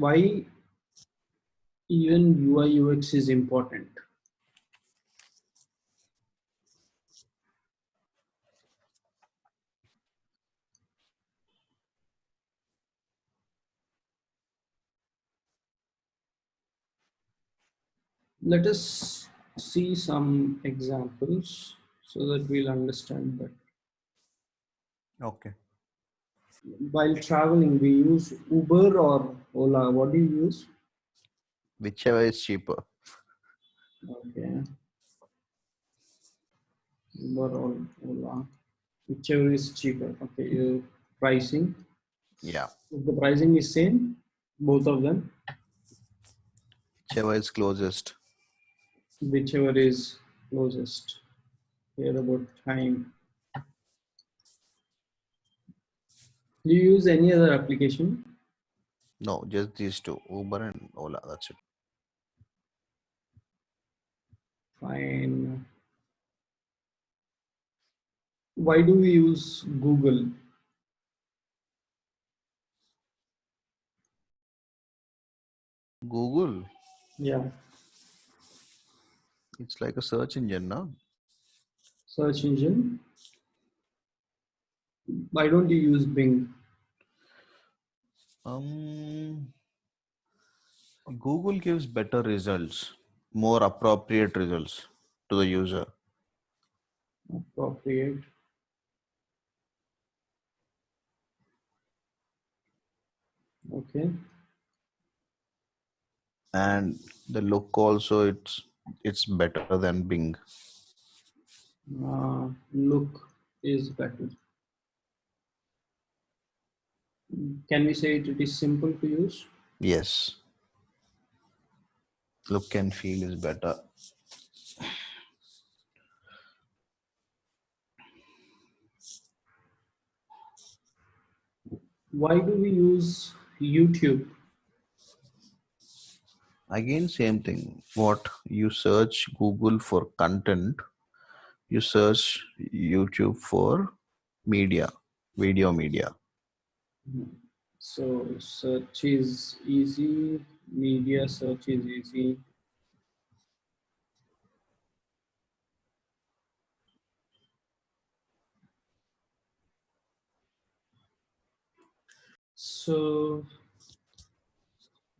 why even UI UX is important. Let us see some examples so that we'll understand that. Okay. While traveling, we use Uber or Ola. What do you use? Whichever is cheaper. Okay. Uber or Ola, whichever is cheaper. Okay, uh, pricing. Yeah. If the pricing is same, both of them, Whichever is closest. whichever is closest. Here about time. Do you use any other application? No, just these two, Uber and Ola. That's it. Fine. Why do we use Google? Google. Yeah, It's like a search engine, no? search engine. Why don't you use Bing? Um, Google gives better results, more appropriate results to the user. Appropriate. Okay. And the look also it's it's better than Bing. Uh, look is better. Can we say it, it is simple to use? Yes. Look and feel is better. Why do we use YouTube? Again, same thing. What you search Google for content, you search YouTube for media, video media. So search is easy, media search is easy. So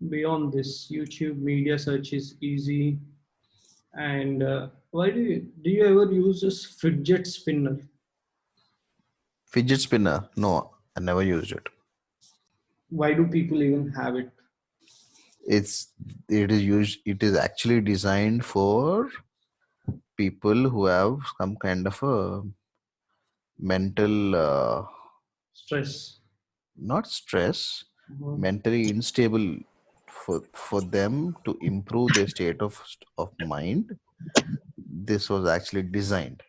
beyond this, YouTube media search is easy. And uh, why do you do you ever use this fidget spinner? Fidget spinner, no, I never used it. Why do people even have it? It's it is used. It is actually designed for people who have some kind of a mental, uh, Stress. not stress, Mhm. mentally unstable for for them to improve their state of of mind this was actually designed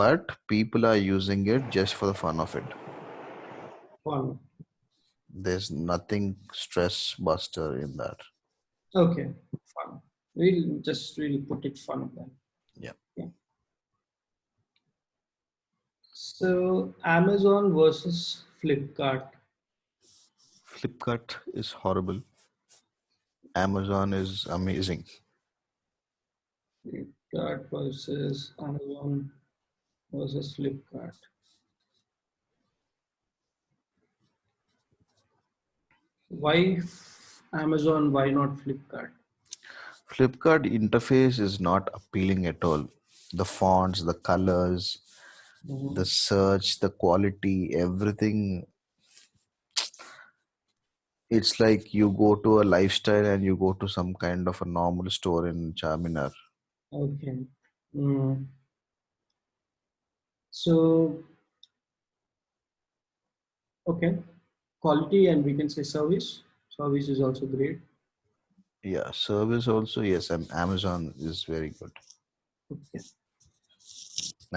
but people are using it just for the fun of it Fun. There's nothing stress buster in that Okay, fun. We'll just really put it fun then. Yeah. So Amazon versus Flipkart. flipkart is horrible amazon is amazing Flipkart versus Amazon versus Flipkart. Why Amazon? Why not Flipkart? flipkart interface is not appealing at all the fonts the colors Mhm. the search the quality everything it's like you go to a lifestyle and you go to some kind of a normal store in charminar Okay. Mm. So, okay, quality and we can say service. Service is also great. yeah service also yes and amazon is very good Okay.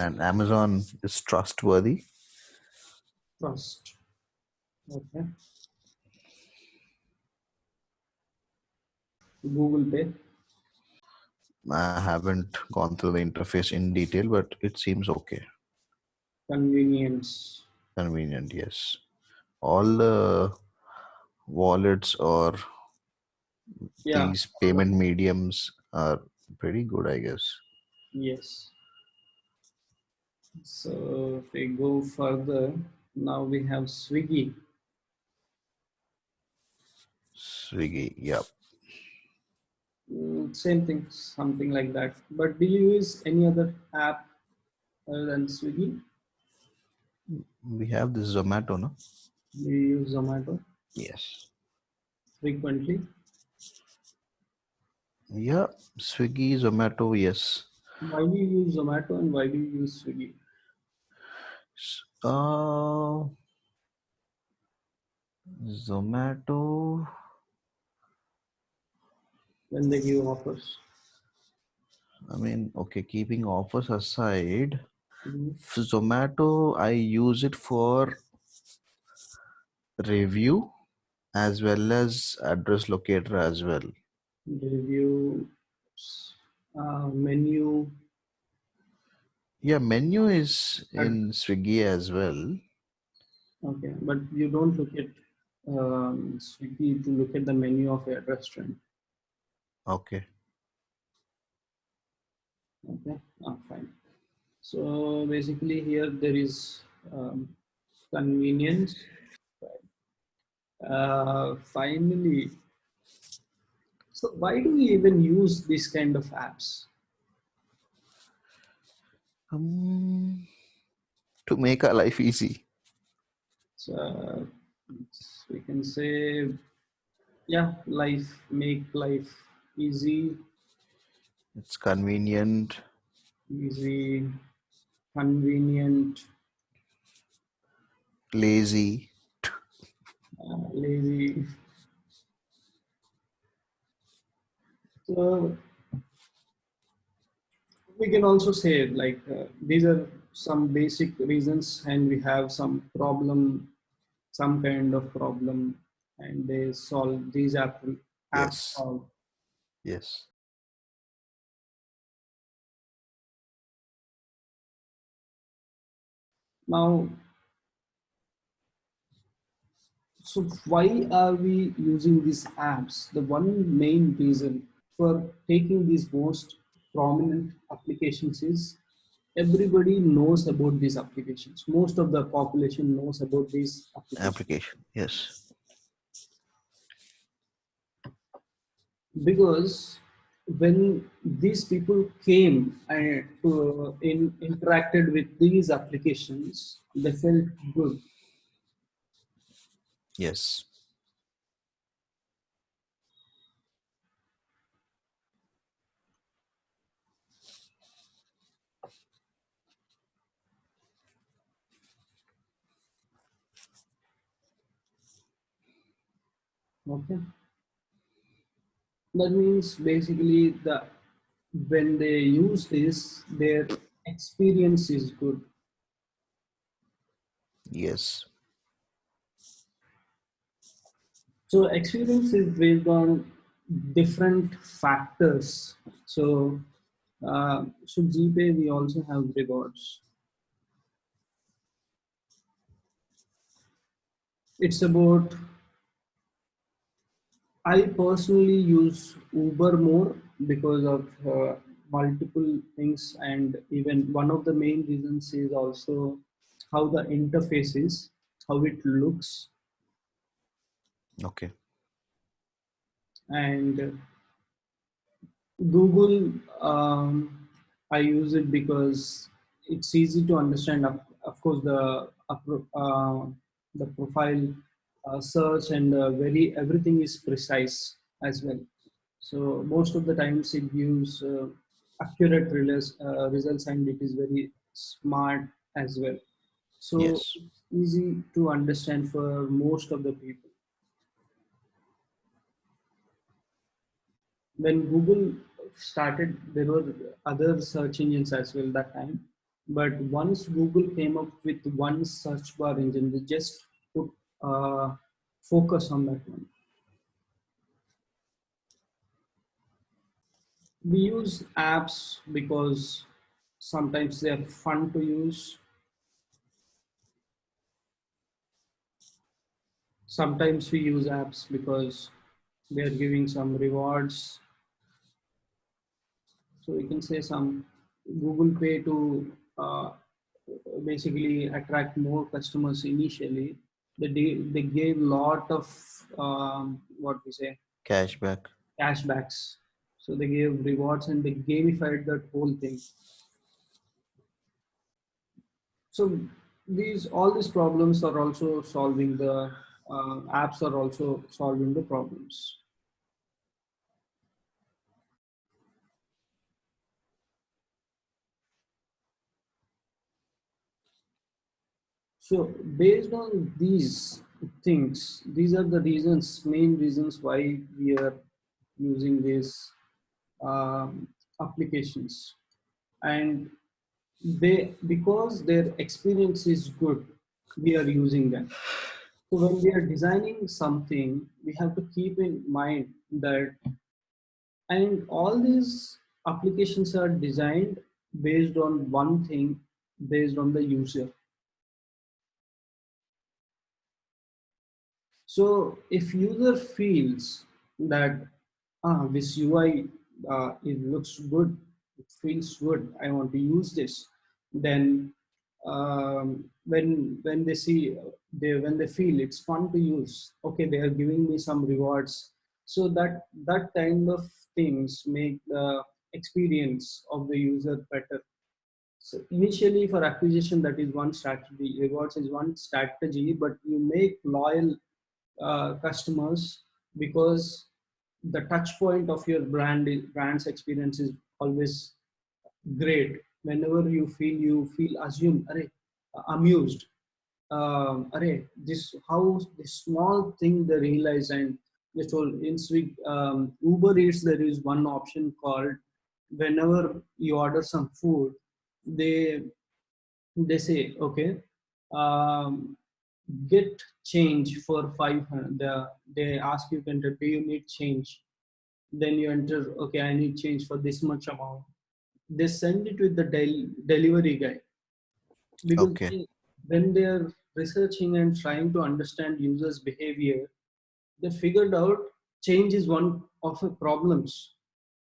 and amazon is trustworthy Trust. Okay. Google Pay. i haven't gone through the interface in detail but it seems okay Convenience. convenient yes all the wallets or Yeah. these payment mediums are pretty good, I guess. Yes. So if we go further, now we have Swiggy. Swiggy, yep. Mm, same thing, something like that. But do you use any other app other than Swiggy? We have this Zomato, no? Do you use Zomato Yes. frequently? Yeah, Swiggy, Zomato, yes. Why do you use Zomato and why do you use Swiggy? Uh, Zomato, When they give offers? I mean, okay, keeping offers aside, Mhm. Zomato, I use it for review as well as address locator as well. Review, uh, menu. Yeah, menu is in Swiggy as well. Okay, but you don't look at um, Swiggy to look at the menu of a restaurant. Okay. Okay, ah, fine. So basically here there is um, convenience. Uh, finally, so why do we even use this kind of apps? Um, to make our life easy. So we can say, yeah, life make life easy, It's convenient. easy, convenient, lazy. Lazy. So we can also say like uh, these are some basic reasons, and we have some problem, some kind of problem, and they solve these app apps Yes. solve. Yes. Now, so why are we using these apps? The one main reason for taking these most prominent applications is everybody knows about these applications. Most of the population knows about these applications Application. Yes. because when these people came and to, in, interacted with these applications, they felt good. Yes. Okay. That means basically the when they use this, their experience is good. Yes. So experience is based on different factors. So uh, so GPay we also have rewards. It's about I personally use Uber more because of uh, multiple things, and even one of the main reasons is also how the interface is, how it looks, Okay. and Google. Um, I use it because it's easy to understand. Of, of course, the uh, the profile uh, search and uh, very everything is precise as well. So most of the times it gives uh, accurate uh, results and it is very smart as well. So Yes. easy to understand for most of the people. When Google started, there were other search engines as well that time. But once Google came up with one search bar engine, they just put uh, focus on that one. we use apps because sometimes they are fun to use sometimes we use apps because they are giving some rewards so we can say some google pay to uh, basically attract more customers initially. They, they gave lot of um, what we say Cashback. cashbacks. So they gave rewards and they gamified that whole thing. So these all these problems are also solving the uh, apps are also solving the problems So based on these things, these are the reasons, main reasons why we are using these um, applications. And they, because their experience is good, we are using them. So when we are designing something, we have to keep in mind that, and all these applications are designed based on one thing, based on the user So if user feels that ah, this UI uh, it looks good, it feels good, I want to use this, then um, when when they see they when they feel it's fun to use, okay, they are giving me some rewards. So that that kind of things make the experience of the user better. So initially for acquisition, that is one strategy. Rewards is one strategy, but you make loyal uh, customers because the touch point of your brand brand's experience is always great. Whenever you feel you feel assumed array, amused um, array, this how this small thing they realize and they told in Swig, um, Uber Eats there is one option called whenever you order some food they they say okay um, get change for 500 the, they ask you to enter do you need change? Then you enter okay i need change for this much amount. They send it with the del- delivery guy. Because Okay. they, when they're researching and trying to understand users behavior they figured out change is one of the problems.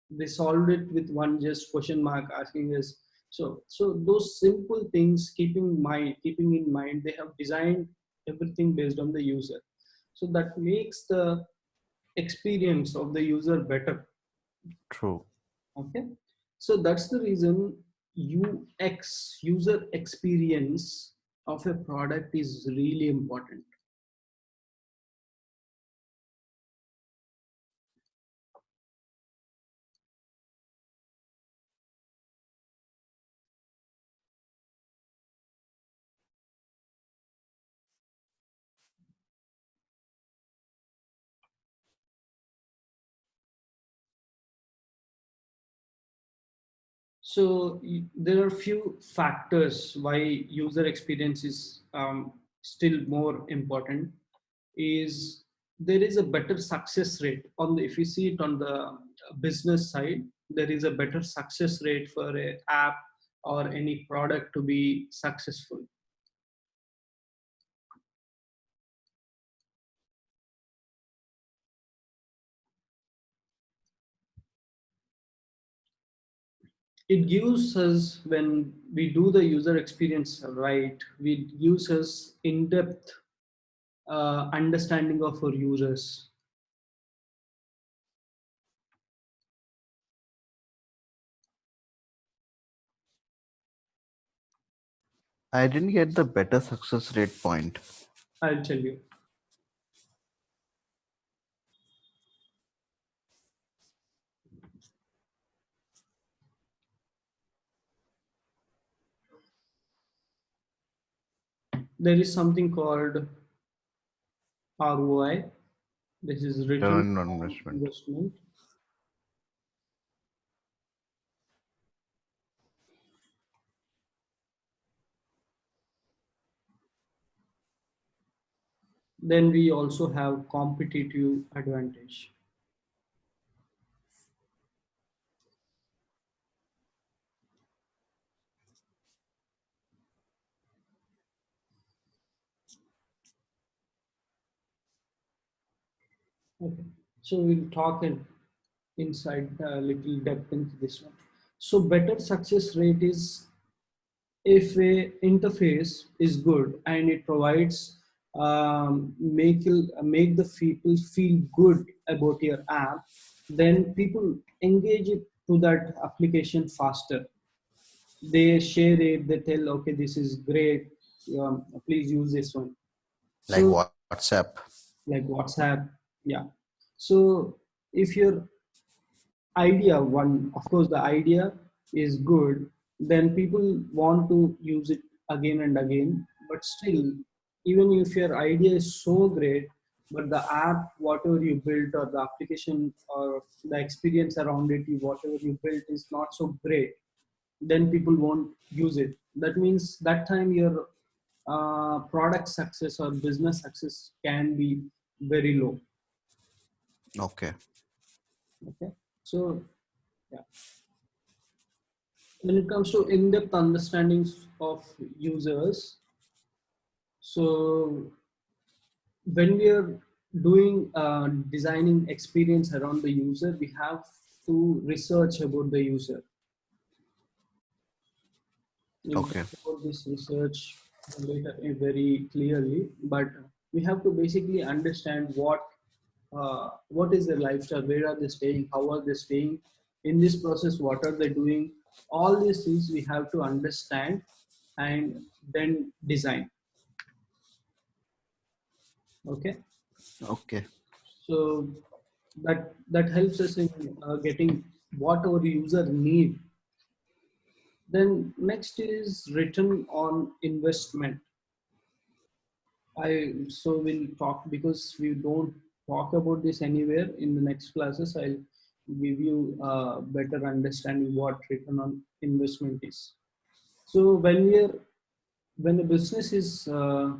They solved it with one just question mark asking us so so those simple things keeping mind keeping in mind they have designed everything based on the user. So that makes the experience of the user better. True. okay? So that's the reason ux user experience of a product is really important So there are a few factors why user experience is um, still more important. Is there is a better success rate on the if you see it on the business side, there is a better success rate for a app or any product to be successful. It gives us when we do the user experience right, we gives us in-depth uh, understanding of our users I didn't get the better success rate point. I'll tell you. There is something called ROI. This is return on investment. investment. Then we also have competitive advantage. Okay. So we'll talk in, inside a little depth into this one. So better success rate is if a interface is good and it provides um, make make the people feel good about your app, then people engage it to that application faster. They share it. They tell, okay, this is great. Um, please use this one. Like so, WhatsApp. Like WhatsApp. Yeah. So if your idea one, of course, the idea is good then people want to use it again and again. But still even if your idea is so great but the app whatever you built or the application or the experience around it whatever you built is not so great then people won't use it. That means that time your uh, product success or business success can be very low okay. Okay. So yeah. When it comes to in-depth understandings of users so when we are doing uh, designing experience around the user we have to research about the user. Okay. about this research later very clearly but we have to basically understand what uh, what is their lifestyle? Where are they staying? How are they staying? In this process what are they doing? All these things we have to understand and then design. Okay? Okay. So that that helps us in uh, getting what our user need. Then next is return on investment. I so we'll talk because we don't talk about this anywhere in the next classes i'll give you a better understanding what return on investment is. So when we are when a business is uh,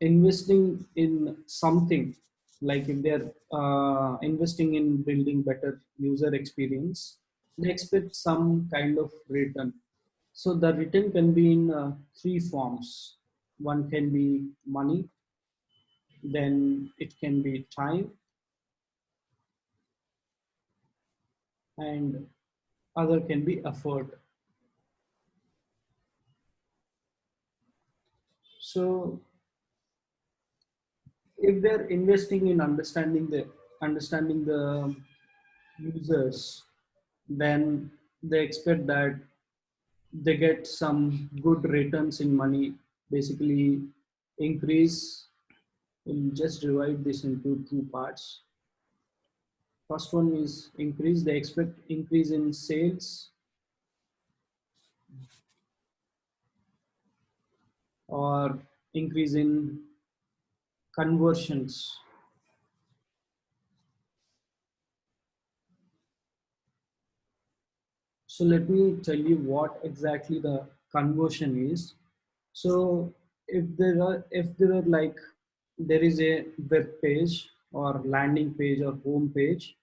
investing in something, like if they're uh, investing in building better user experience, they expect some kind of return. So the return can be in uh, three forms. One can be money, then it can be time, and other can be effort. So if they're investing in understanding the understanding the users, then they expect that they get some good returns in money, basically increase. We'll just divide this into two parts. First one is increase. They expect increase in sales or increase in conversions. So let me tell you what exactly the conversion is. So if there are, if there are like, there is a web page or landing page or home page.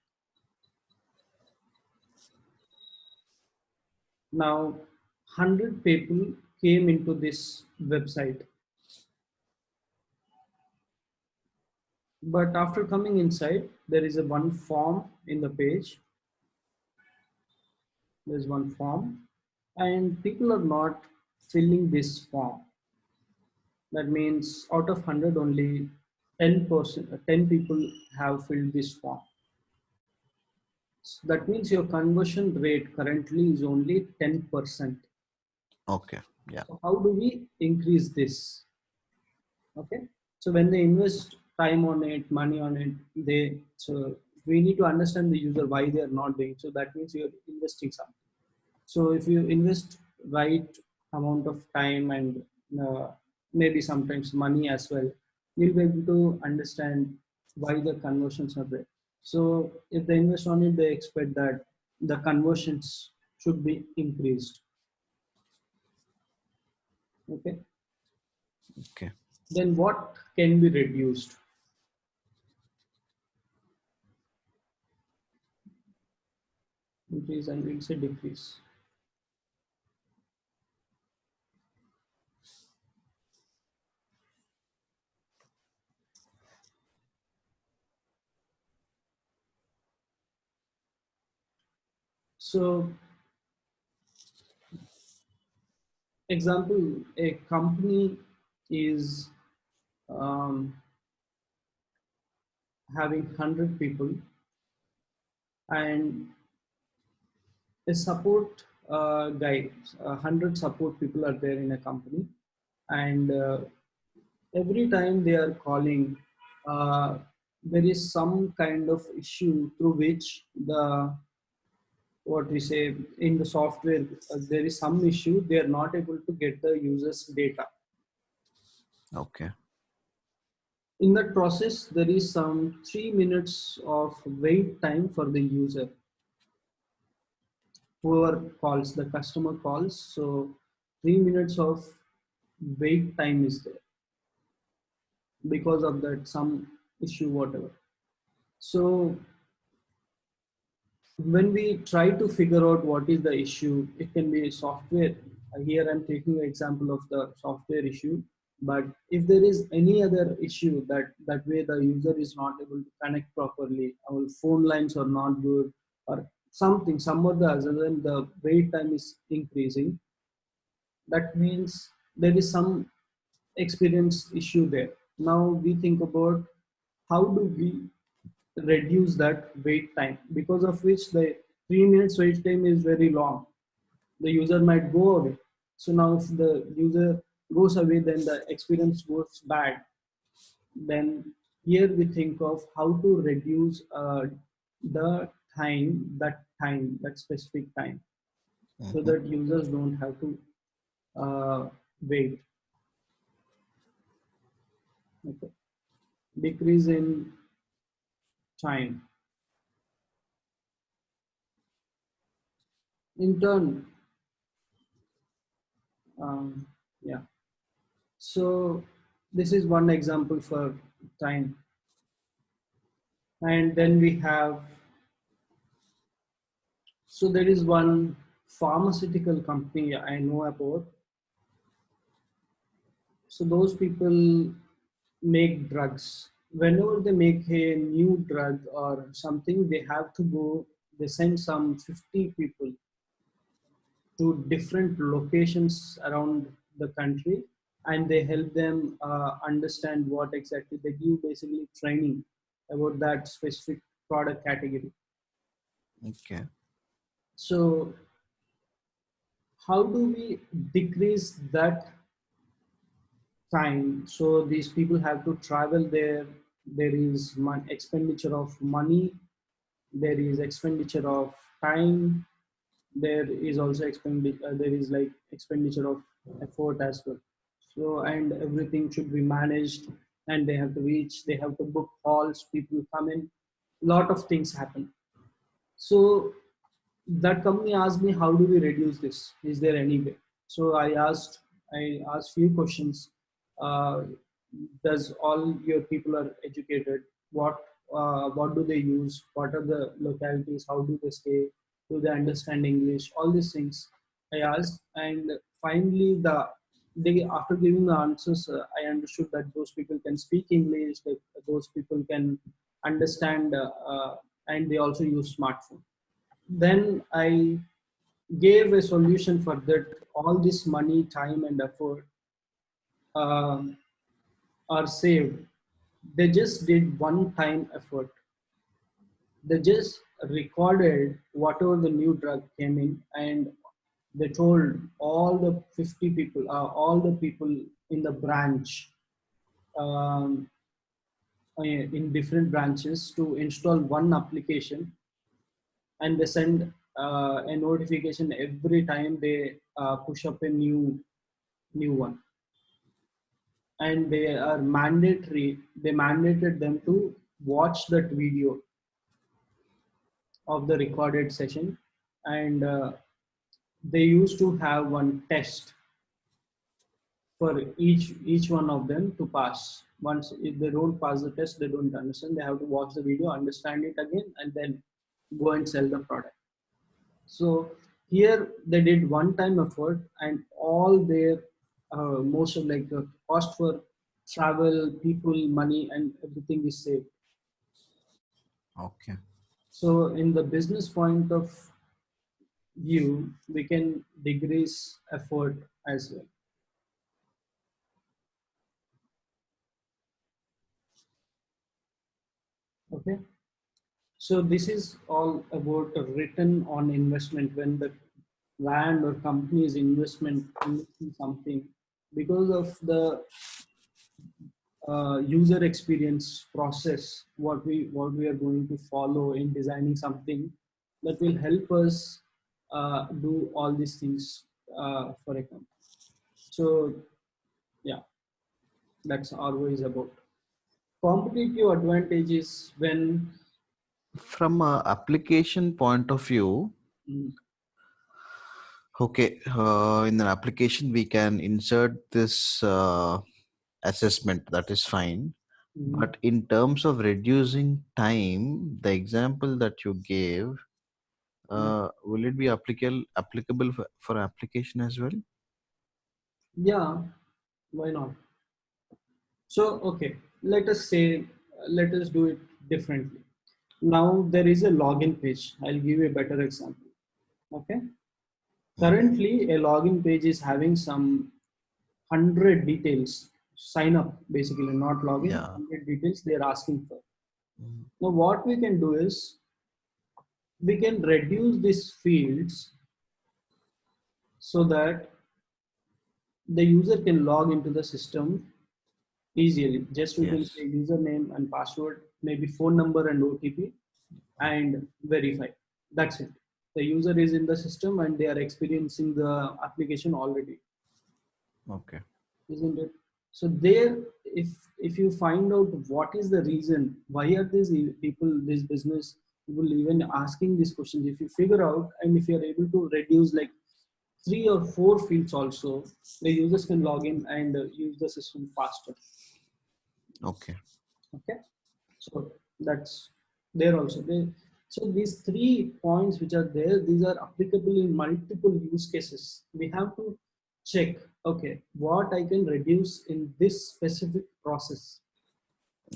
Now, 100 people came into this website. But after coming inside, there is a one form in the page. There's one form and people are not filling this form. That means out of 100 only 10 percent, uh, 10 people have filled this form. So that means your conversion rate currently is only 10%. Okay. Yeah. So how do we increase this? Okay. So when they invest time on it, money on it, they so we need to understand the user why they are not doing. So that means you're investing something. So if you invest right amount of time and uh, maybe sometimes money as well, you'll be able to understand why the conversions are there. So if they invest on it, they expect that the conversions should be increased. Okay. Okay. Then what can be reduced? Increase and it's a decrease. So example a company is um, having 100 people and a support uh, guy, 100 support people are there in a company and uh, every time they are calling, uh, there is some kind of issue through which the what we say in the software uh, there is some issue they are not able to get the users data. Okay. in that process there is some three minutes of wait time for the user. Whoever calls the customer calls so three minutes of wait time is there because of that some issue whatever. So when we try to figure out what is the issue it can be software. Uh, here i'm taking an example of the software issue but if there is any other issue that that way the user is not able to connect properly our phone lines are not good or something some other other than the wait time is increasing that means there is some experience issue there. Now we think about how do we reduce that wait time because of which the three minutes wait time is very long the user might go away so now if the user goes away then the experience goes bad then here we think of how to reduce uh, the time that time that specific time so Mhm. that users don't have to uh, wait okay. decrease in time. In turn um, yeah. So this is one example for time. And then we have so there is one pharmaceutical company i know about. So those people make drugs whenever they make a new drug or something they have to go they send some 50 people to different locations around the country and they help them uh, understand what exactly they give basically training about that specific product category Okay. so how do we decrease that time. So these people have to travel there. There is expenditure of money. There is expenditure of time. There is also expenditure uh, there is like expenditure of effort as well. So and everything should be managed and they have to reach they have to book halls people come in. Lot of things happen. So that company asked me how do we reduce this? Is there any way? So i asked i asked few questions uh, does all your people are educated? What uh, what do they use? What are the localities? How do they stay? Do they understand english? All these things i asked. And finally the they after giving the answers uh, i understood that those people can speak english that those people can understand uh, uh, and they also use smartphone. Then i gave a solution for that. All this money time and effort um, are saved. They just did one time effort. They just recorded whatever the new drug came in and they told all the 50 people uh, all the people in the branch um, uh, in different branches to install one application. And they send uh, a notification every time they uh, push up a new new one and they are mandatory they mandated them to watch that video of the recorded session. And uh, they used to have one test for each each one of them to pass. Once if they don't pass the test they don't understand. They have to watch the video understand it again and then go and sell the product. So here they did one time effort and all their uh, most of like the cost for travel people money and everything is saved Okay. so in the business point of view, we can decrease effort as well. Okay. So this is all about a return on investment when the land or company's investment in something because of the uh, user experience process what we what we are going to follow in designing something that will help us uh, do all these things uh, for a company. So yeah. That's always about competitive advantages when from a application point of view mm, okay uh, in an application we can insert this uh, assessment. That is fine. Mm, but in terms of reducing time the example that you gave uh, will it be applicable applicable for, for application as well? Yeah why not? So okay let us say let us do it differently. Now there is a login page. I'll give you a better example. Okay currently a login page is having some 100 details sign up basically not login Yeah. 100 details they're asking for Mhm. now what we can do is we can reduce these fields so that the user can log into the system easily just we can Yes. say username and password maybe phone number and otp and verify that's it the user is in the system and they are experiencing the application already. Okay. Isn't it? So there if if you find out what is the reason why are these people this business people even asking these questions if you figure out and if you are able to reduce like three or four fields also the users can log in and uh, use the system faster. Okay. Okay? So that's there also so these three points which are there these are applicable in multiple use cases we have to check okay what i can reduce in this specific process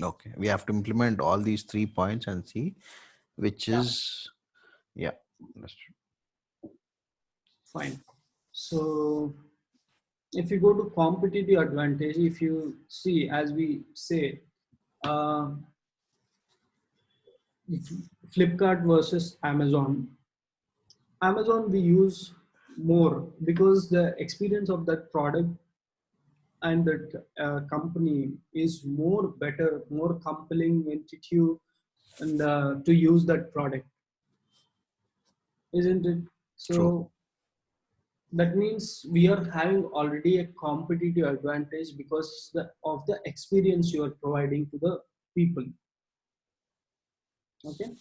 okay we have to implement all these three points and see which Yeah. is yeah that's true. fine so if you go to competitive advantage if you see as we say uh, flipkart versus amazon. Amazon we use more because the experience of that product and that uh, company is more better more compelling intuitive and uh, to use that product. Isn't it? So True. that means we are having already a competitive advantage because the, of the experience you are providing to the people. Okay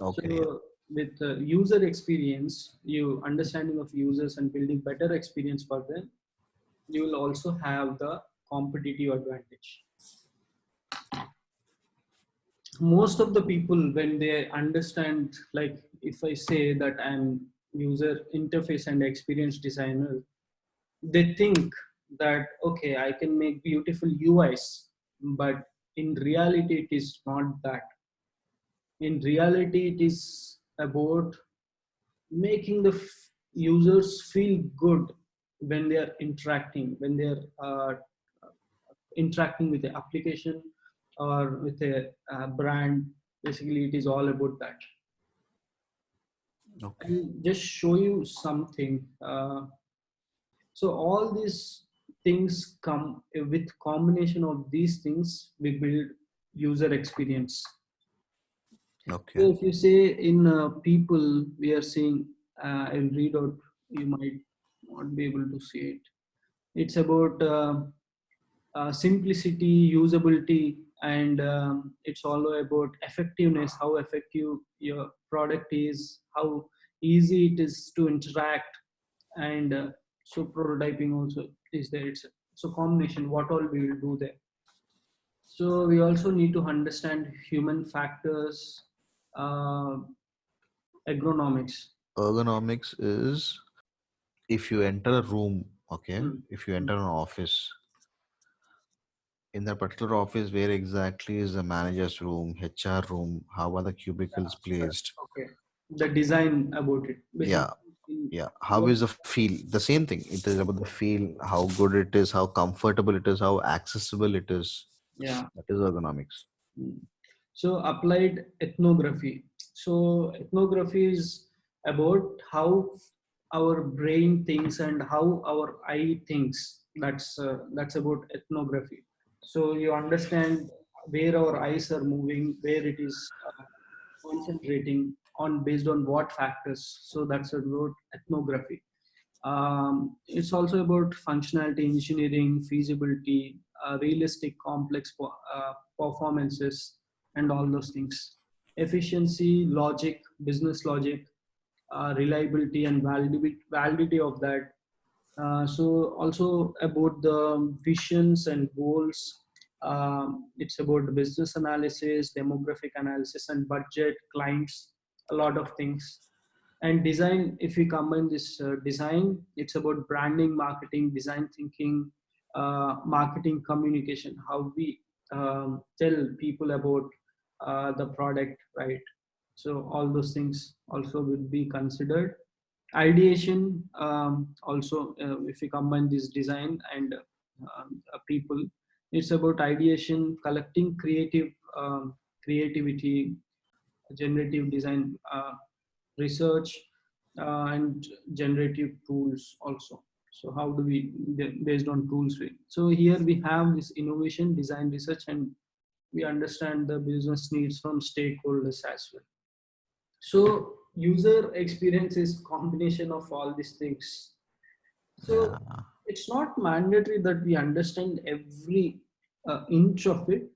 okay. so with uh, user experience you understanding of users and building better experience for them you will also have the competitive advantage. Most of the people when they understand like if i say that i'm user interface and experience designer they think that okay i can make beautiful uis but in reality it is not that in reality it is about making the f- users feel good when they are interacting when they are uh, interacting with the application or with a uh, brand. Basically it is all about that. Okay. I'll just show you something uh, so all these things come with combination of these things we build user experience So okay if you say in uh, people, we are seeing, uh, I'll read out, you might not be able to see it. It's about uh, uh, simplicity, usability, and um, it's all about effectiveness, how effective your product is, how easy it is to interact, and uh, so prototyping also is there. It's so combination, what all we will do there. So we also need to understand human factors, agronomics. ergonomics is if you enter a room okay Mm. if you enter an office in that particular office where exactly is the manager's room hr room how are the cubicles placed Okay. the design about it. We Yeah. Yeah. How is the feel? The same thing. It is about the feel, how good it is, how comfortable it is, how accessible it is. yeah. That is ergonomics. Mm. So applied ethnography. So ethnography is about how our brain thinks and how our eye thinks. That's uh, that's about ethnography. So you understand where our eyes are moving, where it is uh, concentrating on based on what factors. So that's about ethnography. Um, it's also about functionality engineering, feasibility, uh, realistic complex uh, performances, and all those things. Efficiency, logic, business logic, uh, reliability, and validity, validity of that. Uh, so also about the visions and goals. Um, it's about business analysis, demographic analysis, and budget, clients, a lot of things and design if we combine this uh, design it's about branding marketing design thinking uh, marketing communication how we um, tell people about uh, the product right? So all those things also will be considered. Ideation um, also uh, if we combine this design and um, uh, people it's about ideation collecting creative um, creativity generative design uh, research uh, and generative tools also. So how do we based on tools so here we have this innovation design research and we understand the business needs from stakeholders as well. So user experience is combination of all these things. So Yeah. it's not mandatory that we understand every uh, inch of it.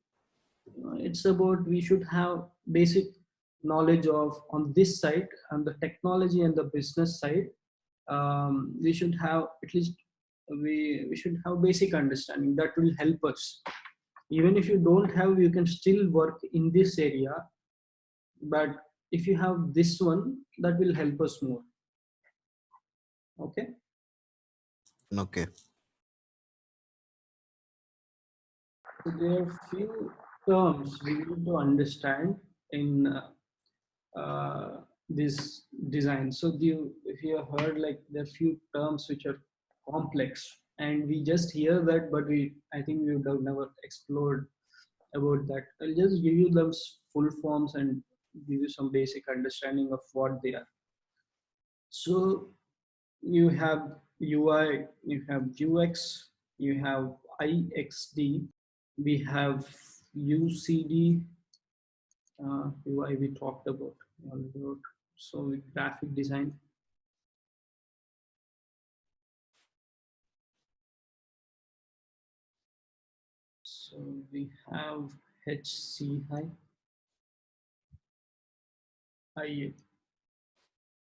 Uh, it's about we should have basic knowledge of on this side and the technology and the business side. Um, we should have at least we we should have basic understanding that will help us even if you don't have you can still work in this area but if you have this one that will help us more okay Okay. so there are few terms we need to understand in uh, uh, this design. So you, if you have heard like there are few terms which are complex and we just hear that, but we, I think we would have never explored about that. I'll just give you those full forms and give you some basic understanding of what they are. So you have UI, you have UX, you have IXD, we have UCD, uh, UI we talked about, about so graphic design. We have HCI, IA.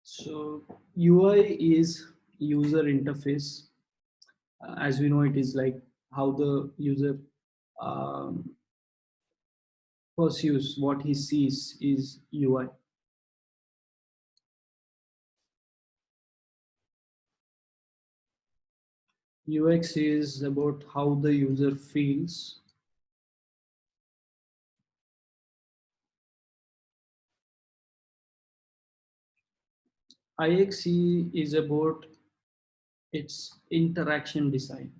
So UI is user interface. Uh, as we know, it is like how the user um, pursues what he sees is UI. UX is about how the user feels. IXD is about its interaction design.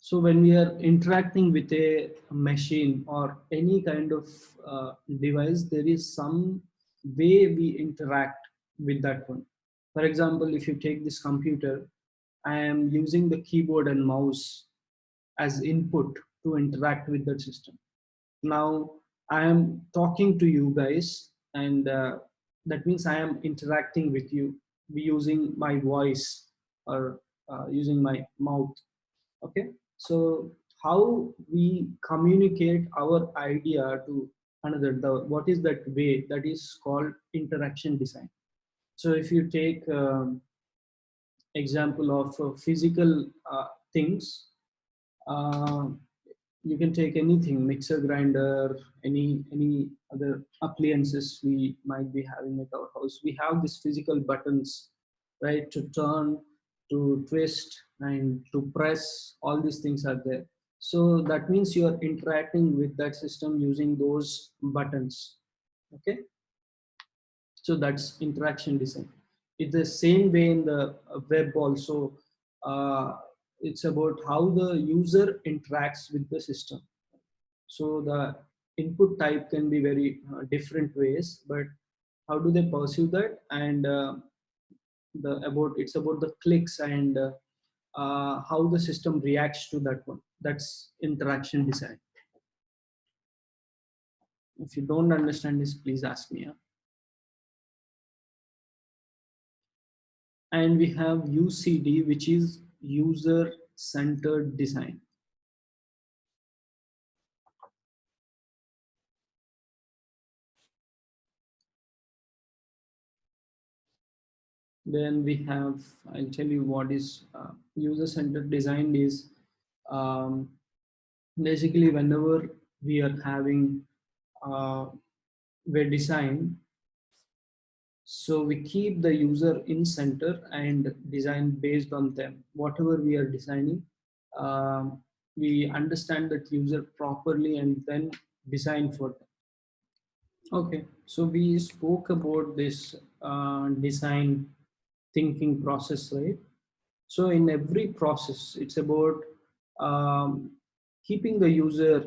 So when we are interacting with a machine or any kind of uh, device, there is some way we interact with that one. For example, if you take this computer, I am using the keyboard and mouse as input to interact with the system. Now I am talking to you guys and uh, that means I am interacting with you using my voice or uh, using my mouth. Okay, so how we communicate our idea to another, the what is that way that is called interaction design. So if you take um, example of uh, physical uh, things, uh, you can take anything mixer grinder any any other appliances we might be having at our house. We have these physical buttons right to turn to twist and to press all these things are there. So that means you are interacting with that system using those buttons okay? So that's interaction design. It's the same way in the web also. Uh, it's about how the user interacts with the system. So the input type can be very uh, different ways but how do they perceive that? And uh, the about it's about the clicks and uh, uh, how the system reacts to that one. That's interaction design. If you don't understand this please ask me and we have ucd which is user centered design. Then we have i'll tell you what is uh, user centered design is um, basically whenever we are having uh, web design so we keep the user in center and design based on them whatever we are designing um, we understand that user properly and then design for them okay so we spoke about this uh, design thinking process, right? So in every process, it's about um, keeping the user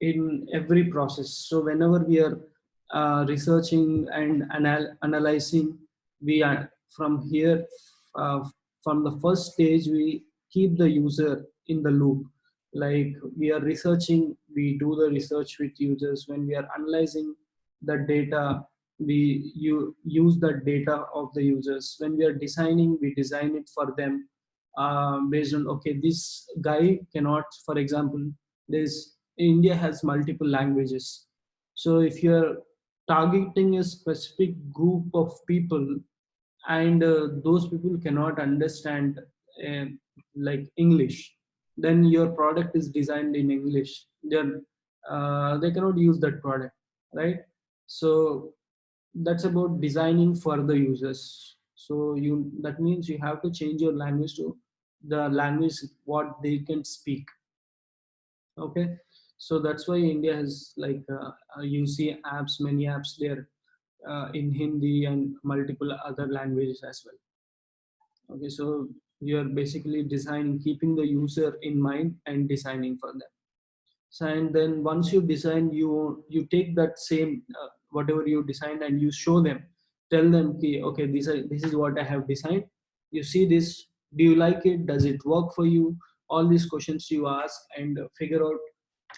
in every process. So whenever we are uh, researching and anal analyzing, we are from here, uh, from the first stage, we keep the user in the loop. Like we are researching, we do the research with users. When we are analyzing the data, we you use the data of the users when we are designing we design it for them uh, based on okay this guy cannot for example this india has multiple languages so if you're targeting a specific group of people and uh, those people cannot understand uh, like english then your product is designed in english then uh, they cannot use that product right? So that's about designing for the users. So you that means you have to change your language to the language what they can speak okay so that's why india has like uh, uh you see apps many apps there uh, in hindi and multiple other languages as well. Okay so you're basically designing keeping the user in mind and designing for them. So and then once you design you you take that same uh, whatever you designed and you show them tell them okay this is this is what i have designed. You see this do you like it? Does it work for you? All these questions you ask and figure out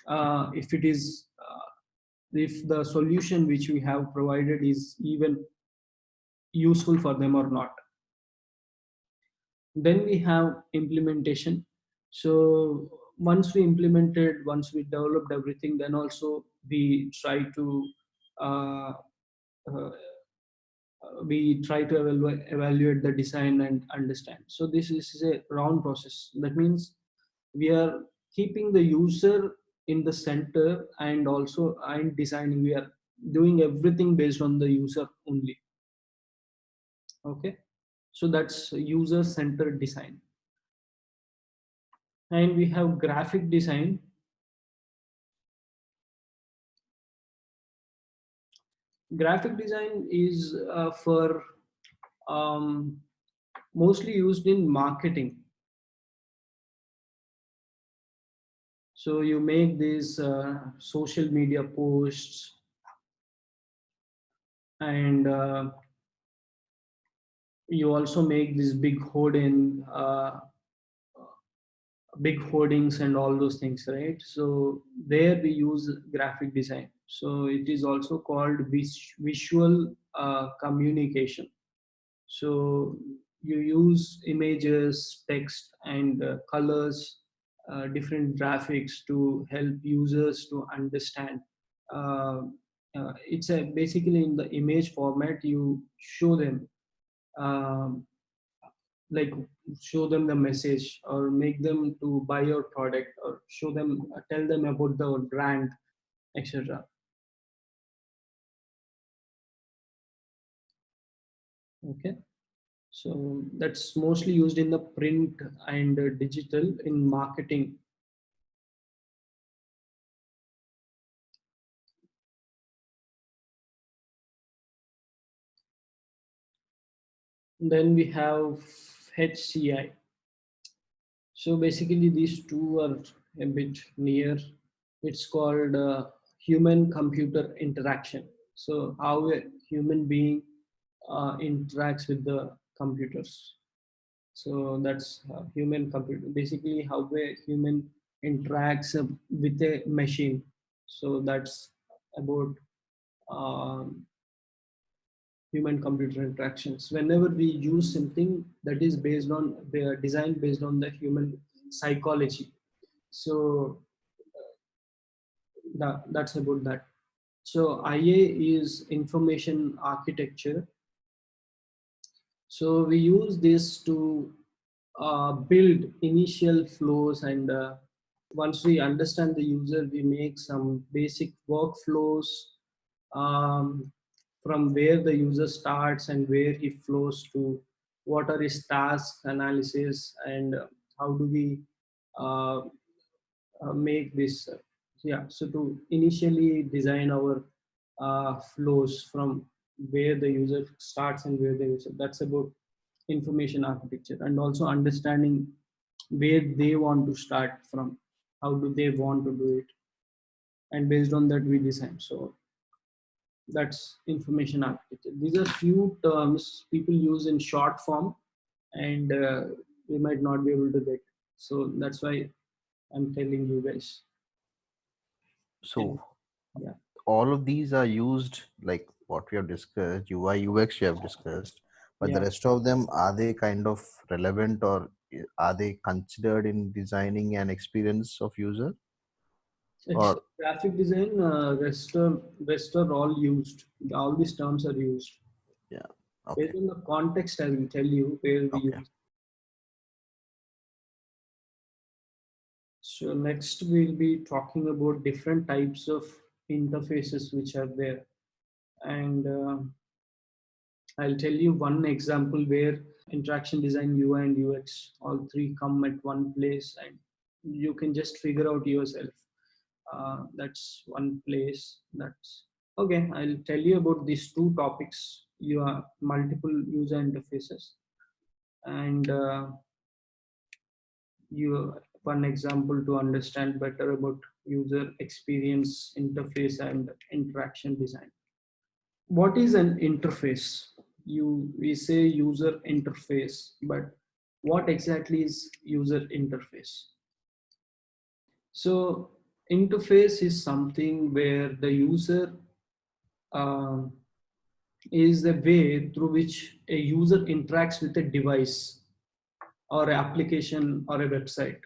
uh, if it is uh, if the solution which we have provided is even useful for them or not then we have implementation so once we implemented once we developed everything then also we try to uh, uh, we try to evaluate, evaluate the design and understand. So this is a round process. That means we are keeping the user in the center and also and designing. We are doing everything based on the user only. Okay, so that's user-centered design. And we have graphic design graphic design is uh, for um, mostly used in marketing. So you make these uh, social media posts and uh, you also make this big hoarding uh, big hoardings and all those things, right? So there we use graphic design. So it is also called vis visual uh, communication. So you use images, text and uh, colors, uh, different graphics to help users to understand. Uh, uh, it's a basically in the image format, you show them um, like show them the message or make them to buy your product or show them tell them about the brand etc okay so that's mostly used in the print and uh, digital in marketing. Then we have HCI. So basically these two are a bit near. It's called uh, human computer interaction. So how a human being uh, interacts with the computers. So that's uh, human computer, basically how a human interacts uh, with a machine. So that's about um, human computer interactions. Whenever we use something that is based on the design based on the human psychology. So that, that's about that. So IA is information architecture. So we use this to uh, build initial flows and uh, once we understand the user, we make some basic workflows um, from where the user starts and where he flows to what are his tasks analysis and how do we uh, uh, make this yeah so to initially design our uh, flows from where the user starts and where the user that's about information architecture and also understanding where they want to start from how do they want to do it and based on that we design so that's information architecture. These are few terms people use in short form and uh, we might not be able to get. So that's why i'm telling you guys. So yeah. all of these are used like what we have discussed ui ux we have discussed but yeah. the rest of them are they kind of relevant or are they considered in designing an experience of user it's or graphic design uh, rest are rest are all used all these terms are used yeah okay. based on the context i will tell you where we okay. use so next we'll be talking about different types of interfaces which are there and uh, i'll tell you one example where interaction design, UI and UX, all three come at one place and you can just figure out yourself. Uh, that's one place that's okay. I'll tell you about these two topics. You are multiple user interfaces and uh, you one example to understand better about user experience interface and interaction design. What is an interface? you we say user interface but what exactly is user interface so interface is something where the user uh, is the way through which a user interacts with a device or an application or a website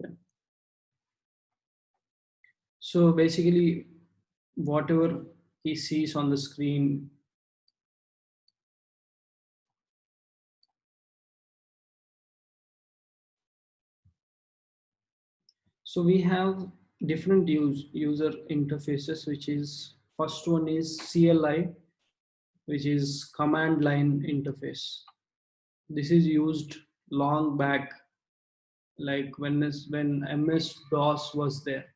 Okay. So basically, whatever he sees on the screen So we have different use, user interfaces, which is first one is CLI, which is command line interface. This is used long back like when this, when MS DOS was there.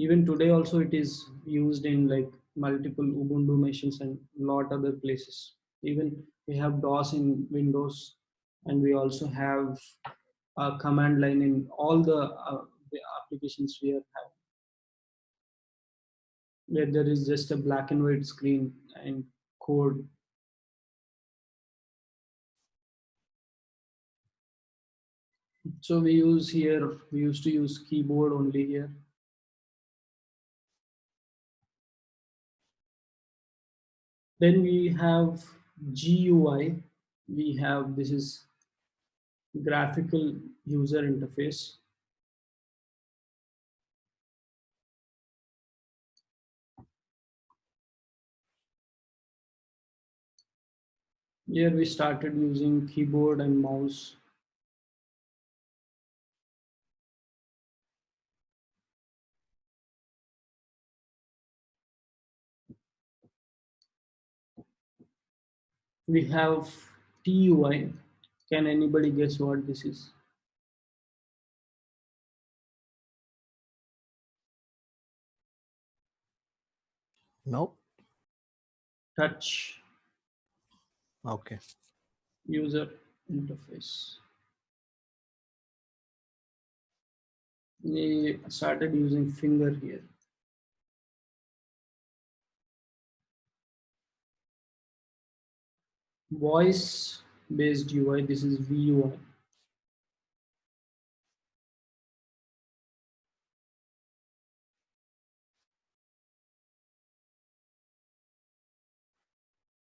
Even today also it is used in like multiple Ubuntu machines and lot other places. Even we have DOS in Windows and we also have a command line in all the, uh, the applications we have where there is just a black and white screen and code So we use here, we used to use keyboard only here. Then we have GUI. We have, this is graphical user interface. Here we started using keyboard and mouse we have TUI. Can anybody guess what this is? No. Touch Okay. user interface. We started using finger here. Voice based UI, this is VUI.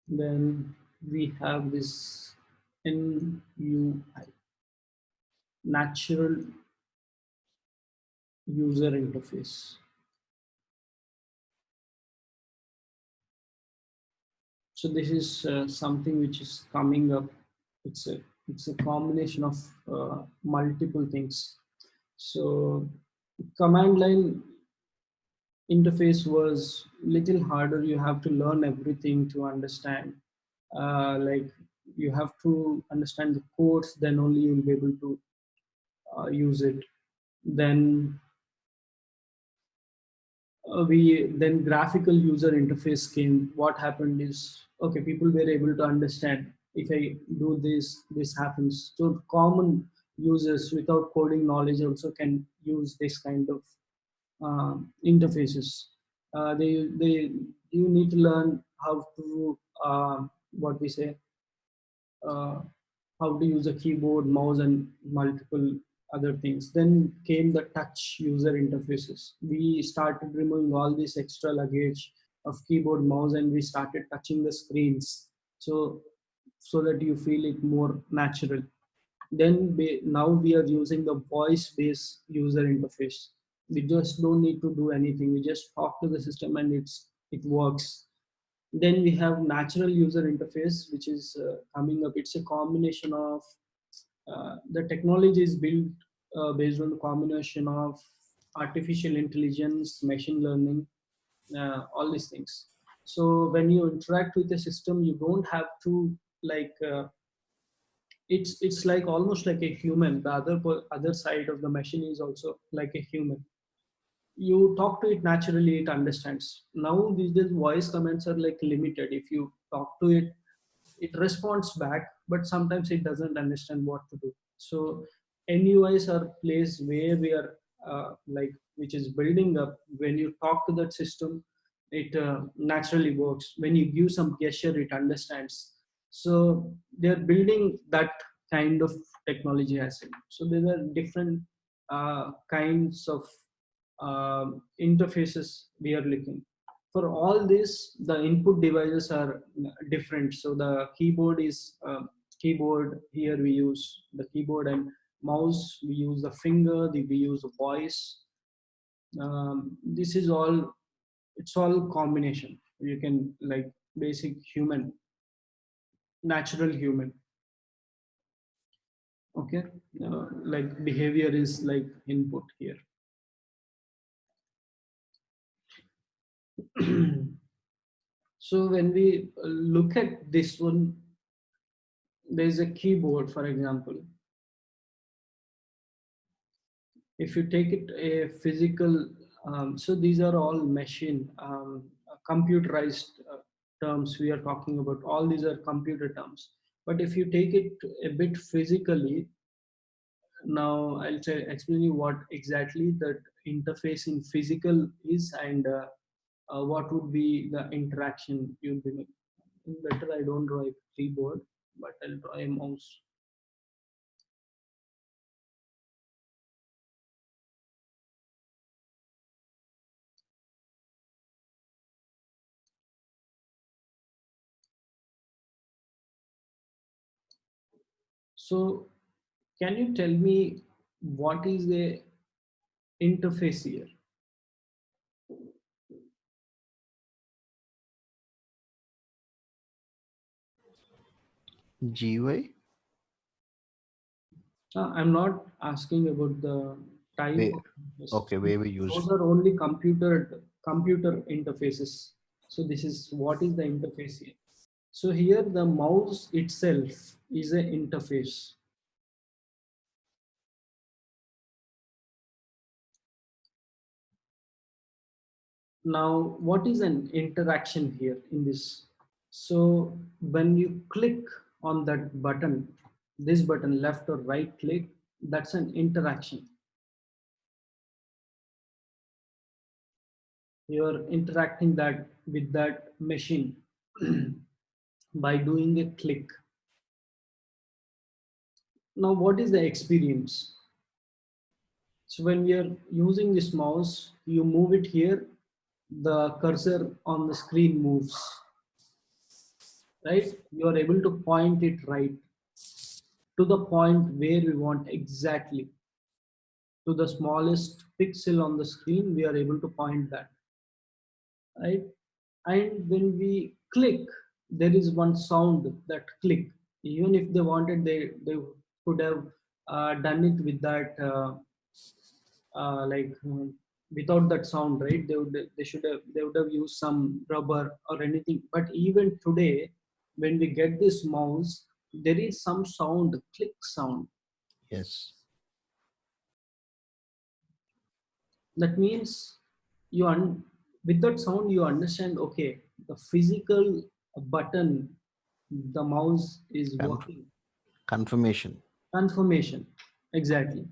Then we have this NUI, natural user interface. So this is uh, something which is coming up. It's a it's a combination of uh, multiple things. So command line interface was little harder. You have to learn everything to understand. Uh, like you have to understand the codes, then only you will be able to uh, use it. Then uh, we then graphical user interface came. What happened is okay, people were able to understand if I do this, this happens. So common users without coding knowledge also can use this kind of uh, interfaces. Uh, they they you need to learn how to uh, what we say uh, how to use a keyboard, mouse, and multiple other things. Then came the touch user interfaces. We started removing all this extra luggage of keyboard, mouse, and we started touching the screens. So so that you feel it more natural. Then we, now we are using the voice-based user interface. We just don't need to do anything. We just talk to the system and it's it works. Then we have natural user interface, which is uh, coming up. It's a combination of the technology is built uh, based on the combination of artificial intelligence, machine learning, uh, all these things. So when you interact with the system, you don't have to like uh, it's it's like almost like a human. The other other side of the machine is also like a human. You talk to it naturally, it understands. Now these days voice commands are like limited. If you talk to it, it responds back, but sometimes it doesn't understand what to do. So NUIs are place where we are uh, like which is building up. When you talk to that system, it uh, naturally works. When you give some gesture, it understands. So they're building that kind of technology as. So there are different uh, kinds of uh, interfaces we are looking. For all this, the input devices are different. So the keyboard is uh, keyboard. Here we use the keyboard and mouse. We use the finger. we use the voice. Um, this is all. It's all combination. You can like basic human natural human okay uh, like behavior is like input here so when we look at this one there's a keyboard for example. If you take it a physical um, so these are all machine um, computerized uh, terms we are talking about. All these are computer terms. But if you take it a bit physically now i'll explain you what exactly that interface in physical is and uh, uh, what would be the interaction you'll be making better i don't draw a keyboard but i'll draw a mouse So can you tell me what is the interface here? GUI? Uh, I'm not asking about the type. Okay, where we use. Those are only computer computer interfaces. So this is what is the interface here? So here the mouse itself is an interface. Now, what is an interaction here in this? So when you click on that button, this button left or right click, that's an interaction. You're interacting that with that machine by doing a click. Now, what is the experience? So when we are using this mouse, you move it here, the cursor on the screen moves, right? You are able to point it right to the point where we want exactly. To the smallest pixel on the screen, we are able to point that, right? And when we click, there is one sound that click. Even if they wanted, they, they could have uh, done it with that, uh, uh, like um, without that sound, right? They would, they should have, they would have used some rubber or anything. But even today, when we get this mouse, there is some sound, click sound. Yes. That means you un with that sound you understand. Okay, the physical button, the mouse is working. Confirmation. Confirmation, exactly.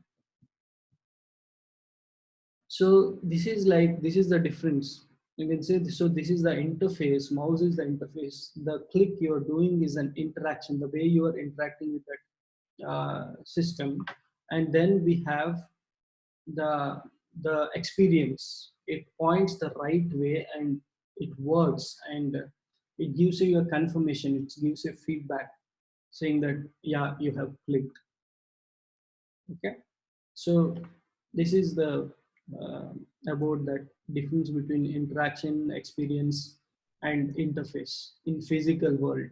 So this is like this is the difference you can say so this is the interface mouse is the interface. The click you're doing is an interaction the way you are interacting with that uh, system. And then we have the the experience. It points the right way and it works and it gives you a confirmation. It gives you feedback saying that yeah you have clicked. Okay? So this is the uh, about that difference between interaction experience and interface in physical world